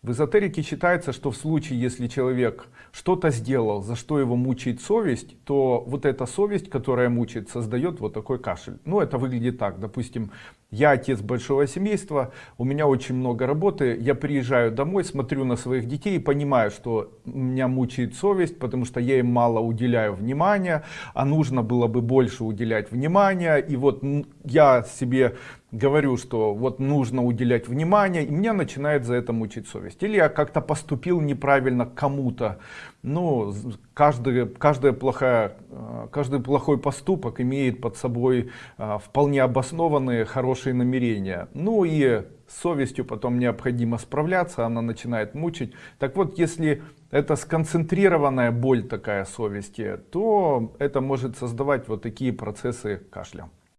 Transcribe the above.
В эзотерике считается, что в случае, если человек что-то сделал, за что его мучает совесть, то вот эта совесть, которая мучает, создает вот такой кашель. Ну, это выглядит так. Допустим, я отец большого семейства, у меня очень много работы, я приезжаю домой, смотрю на своих детей и понимаю, что меня мучает совесть, потому что я им мало уделяю внимания, а нужно было бы больше уделять внимания. И вот я себе говорю, что вот нужно уделять внимание, и меня начинает за это мучить совесть. Или я как-то поступил неправильно кому-то. Ну, каждый, каждая плохая, э, каждый плохой поступок имеет под собой э, вполне обоснованные хорошие намерения. Ну и с совестью потом необходимо справляться, она начинает мучить. Так вот, если это сконцентрированная боль такая совести, то это может создавать вот такие процессы кашля.